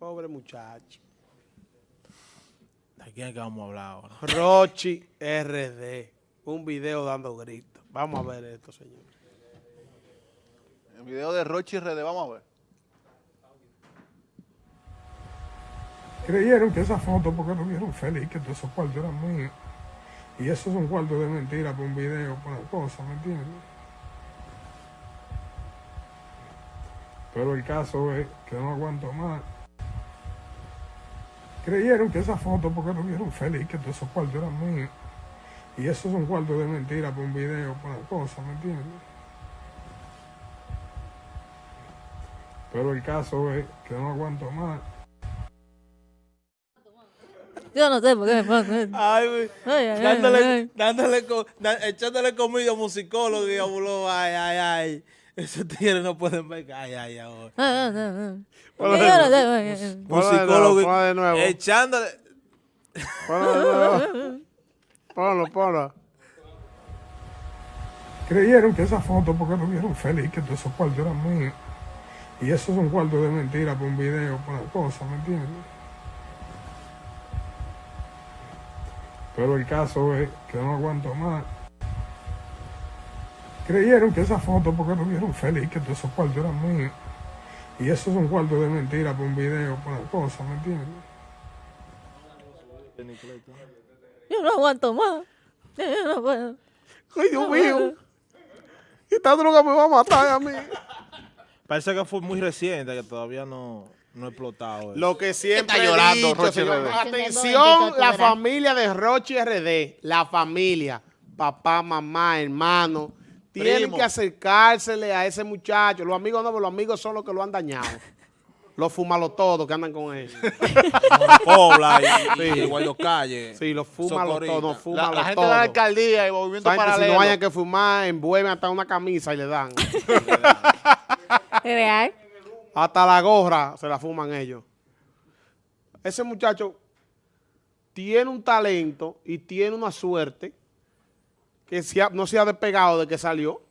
Pobre muchacho. ¿De quién es que vamos a hablar ahora? Rochi RD. Un video dando gritos. Vamos a ver esto, señor. El video de Rochi RD, vamos a ver. Creyeron que esa foto, porque no vieron feliz, que todos esos cuartos eran míos. Y eso es un cuarto de mentira por un video, por una cosa, ¿me entiendes? Pero el caso es que no aguanto más. Creyeron que esa foto, porque no vieron feliz, que todos esos cuartos eran míos. Y eso es un cuarto de mentira por un video, por una cosa, ¿me entiendes? Pero el caso es que no aguanto más. Yo no sé por qué me pasa esto. Ay, güey. Ay, dándole, ay. dándole, da- echándole comida a musicólogo y a buló, ay, ay, ay. Esos tigres no pueden ver, ay, ay, ay. Ponlo Yo de nuevo. echándole. Ponlo de nuevo. Ponlo, ponlo. Creyeron que esa foto, porque no vieron feliz, que todos esos cuartos eran míos. Y eso es un cuarto de mentira por un video, por una cosa, ¿me entiendes? Pero el caso es que no aguanto más. Creyeron que esa foto, porque no vieron feliz, que todos esos cuartos eran míos. Y eso es un cuarto de mentira por un video, por una cosa, ¿me entiendes? Yo no aguanto más. Yo no puedo. Ay, Dios mío. Esta droga me va a matar a mí. Parece que fue muy reciente, que todavía no, no ha explotado. eso. Lo que siempre Está llorando, dicho, Rochi señor. RD. Atención, la familia de Rochi RD, la familia, papá, mamá, hermano, tienen Primo. que acercársele a ese muchacho. Los amigos no, pero los amigos son los que lo han dañado. Los fumalos todos que andan con él. Pobla y, y Guayo Calle. Sí, los fumalos todos, los La, la gente todos. de la alcaldía y movimiento gente, si paralelo. no hayan que fumar, envuelven hasta una camisa y le dan. Real. Hasta la gorra se la fuman ellos. Ese muchacho tiene un talento y tiene una suerte que se ha- no se ha despegado de que salió.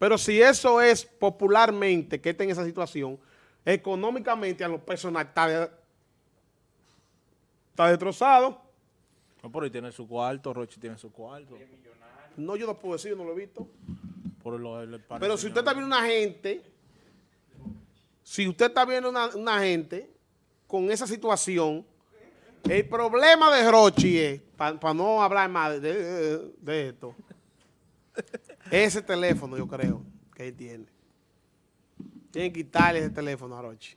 Pero si eso es popularmente que está en esa situación, económicamente a lo personal está, de- está destrozado. No, por ahí tiene su cuarto, Rochi tiene su cuarto. No, yo no puedo decir, yo no lo he visto. Por lo, Pero si usted está viendo una gente, si usted está viendo una, una gente con esa situación, el problema de Rochi es, para no hablar más de, de- esto, ese teléfono yo creo que él tiene. Tienen que quitarle ese teléfono a Rochi.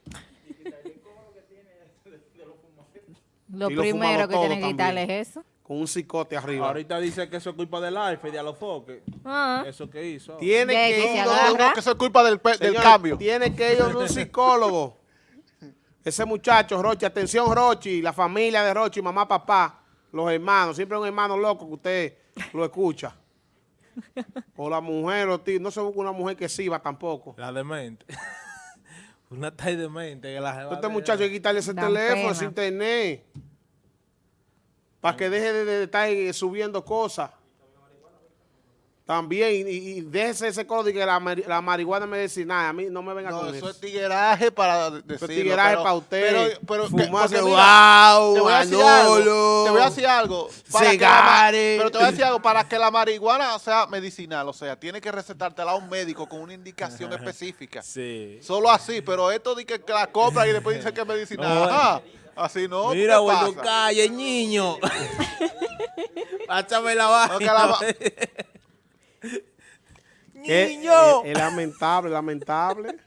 Lo Y primero que tienen que quitarle es eso. Con un cicote arriba. Ahorita dice que eso es culpa del alfa y de Alofoque. Ah. Eso que hizo. Tiene que ir No, que eso es culpa del, del cambio. Tiene que ir a un psicólogo. Ese muchacho, Rochi, atención Rochi, la familia de Rochi, mamá, papá, los hermanos, siempre un hermano loco que usted lo escucha. O la mujer, o tío, no se busca una mujer que sirva tampoco. La demente. Una tal demente que la Este de- muchacho hay que quitarle ese Dan teléfono, pena. ese internet. Para que deje de, de estar eh, subiendo cosas. También, y, y déjese ese código de que la, la marihuana medicinal, a mí no me venga No, con eso eso. es tigueraje para decirlo. tigueraje pero- para usted. Pero, pero Fumarse, porque mira, wow, te voy a decir Manolo. algo. Te voy a decir algo. para que la pero te voy a decir algo. Para que la marihuana sea medicinal, o sea, tiene que recetártela a un médico con una indicación específica. Sí. Solo así, pero esto de que, que la compra y después dice que es medicinal. No, Ajá. Así no. ¿qué Mira, pasa? Calle, niño. Pásame la No, que vaina. la va- Es, Niño. es- es lamentable, lamentable.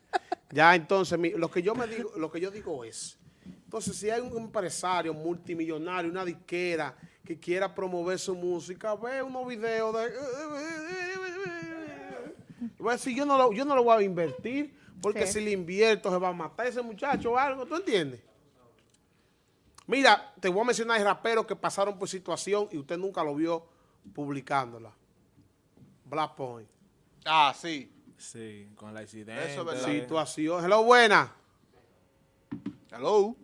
Ya entonces, mi- lo que yo me digo, lo que yo digo es, entonces si hay un empresario multimillonario, una disquera que quiera promover su música, ve unos videos de voy a decir, yo no lo, yo no lo voy a invertir, porque Sí. si le invierto se va a matar ese muchacho o algo, ¿tú entiendes? Mira, te voy a mencionar raperos que pasaron por situación y usted nunca lo vio publicándola. Black Point. Ah, sí. Sí, con la accidente. Eso es verdad. Situación. Hello, buena. Hello.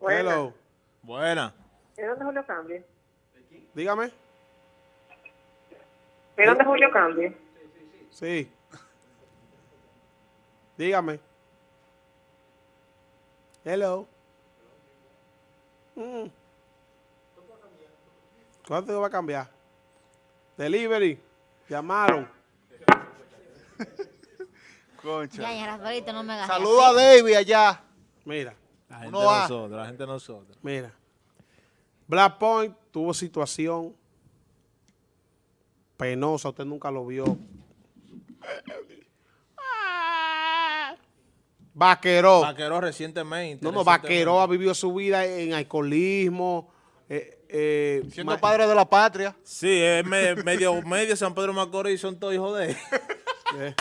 Hello. Buena. ¿De dónde Julio Cambio? Dígame. ¿De dónde Julio Cambio? Sí. Dígame. Hello. Mm. ¿Cuánto va a cambiar? Delivery. Llamaron. Concha. Ya, ya, Rafaelito, no me hagas Saludos a así. David allá. Mira, La gente Uno va. nosotros, la gente de nosotros. mira. Black Point tuvo situación penosa. Usted nunca lo vio. Vaqueró. Vaqueró recientemente. No, no, recientemente. Vaqueró ha vivido su vida en alcoholismo. eh, eh, Siendo padre de la patria. Sí, es me- medio, medio San Pedro Macorís son todos hijos de él.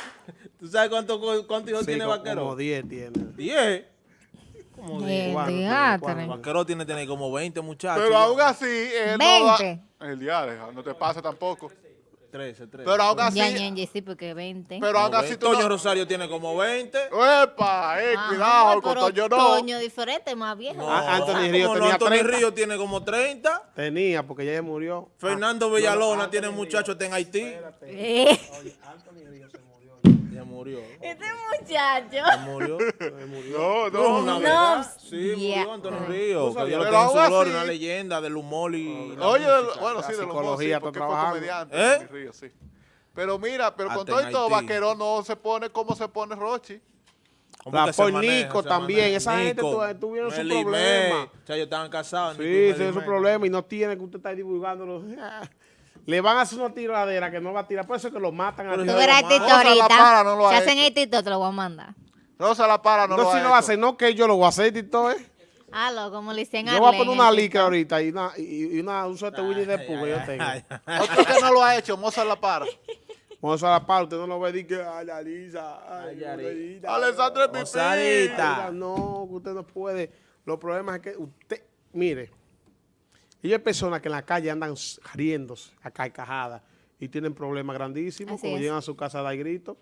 ¿Tú sabes cuántos cuántos hijos sí, tiene como- Vaqueró? Como 10 tiene. Diez. Como diez. El ¿Cuánto? teatro. ¿Cuánto? Vaqueró tiene, tiene como 20 muchachos. Pero aún así, él no da- 20. El diario, no te pasa tampoco. 13, 13. Pero aún así, Ya, ya, ya, sí, porque 20. pero aún así 20. tú Toño no- Rosario tiene como 20. ¡Epa! Eh, Ajá, cuidado, con Toño no. Toño diferente, más viejo. No, Ah, Anthony Río no, tenía Anthony 30. Río tiene como 30. Tenía, porque ya se murió. Fernando Villalona tiene muchachos está en Haití. Eh, Ya murió. Este muchacho. Ya murió. No, No, no. una No, verdad. Sí, yeah. murió Antonio Río. Que Dios lo Pero tenga en su aún gloria, así- una leyenda del humor y la Oye, música. bueno, la sí, de los psicología dos, sí, está porque fue trabajando. comediante. ¿Eh? Tony Río, sí. Pero mira, pero con todo y todo, Haití. Vaqueró no se pone como se pone Rochi. ¿Cómo La se por? Nico Se también, maneja. esa gente Nico, tuvieron su problema. O sea, ellos estaban casados. Sí, ese es su problema y no tiene que usted estar divulgándolo. Le van a hacer una tiradera que no va a tirar, por eso es que lo matan a Tú verás ahorita. Para no lo Si hacen el Tito, te lo voy a mandar. Rosa La Para no, No, lo si no a hacer, no que yo lo voy a hacer, Tito, ¿eh? Halo, como le dicen Yo voy a poner una licra ahorita y, una, y, y una, un suerte Winnie de que yo tengo. Ay, ay, ay. Otro que no lo ha hecho, Mozart La Para. Vamos a la par, usted no lo ve y que, ay, la Lisa, ay, Alessandra. Ay, No, que usted no puede. Los problemas es que usted, mire, ellos hay personas que en la calle andan riéndose a carcajadas y tienen problemas grandísimos, Así como es. llegan a su casa a dar gritos.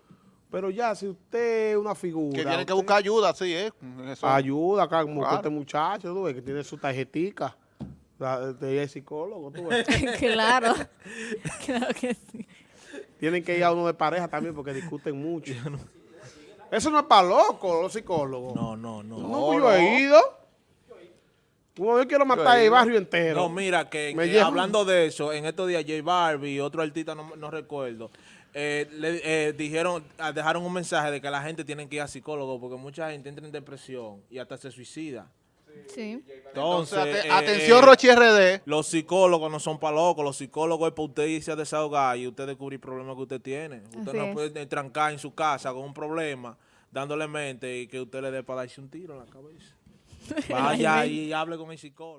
Pero ya, si usted es una figura. Que tienen que buscar ayuda, sí, ¿eh? Eso. Ayuda acá, como Claro. este muchacho, tú ves, que tiene su tarjetica de psicólogo, tú ves. claro. claro que sí. Tienen que ir a uno de pareja también porque discuten mucho. Eso no es para locos, los psicólogos. No, No, no, no. yo he ido. Como yo quiero matar el barrio entero. No, mira, que, hablando de eso, en estos días J Barbie y otro artista, no, no recuerdo, eh, le eh, dijeron, ah, dejaron un mensaje de que la gente tiene que ir a psicólogo porque mucha gente entra en depresión y hasta se suicida. Sí. Entonces, eh, atención, eh, Rochi RD. Los psicólogos no son para locos, los psicólogos es para usted irse a desahogar y usted descubrir problemas que usted tiene. Usted Así no es. puede trancar en su casa con un problema, dándole mente y que usted le dé para darse un tiro en la cabeza. Vaya y hable con el psicólogo.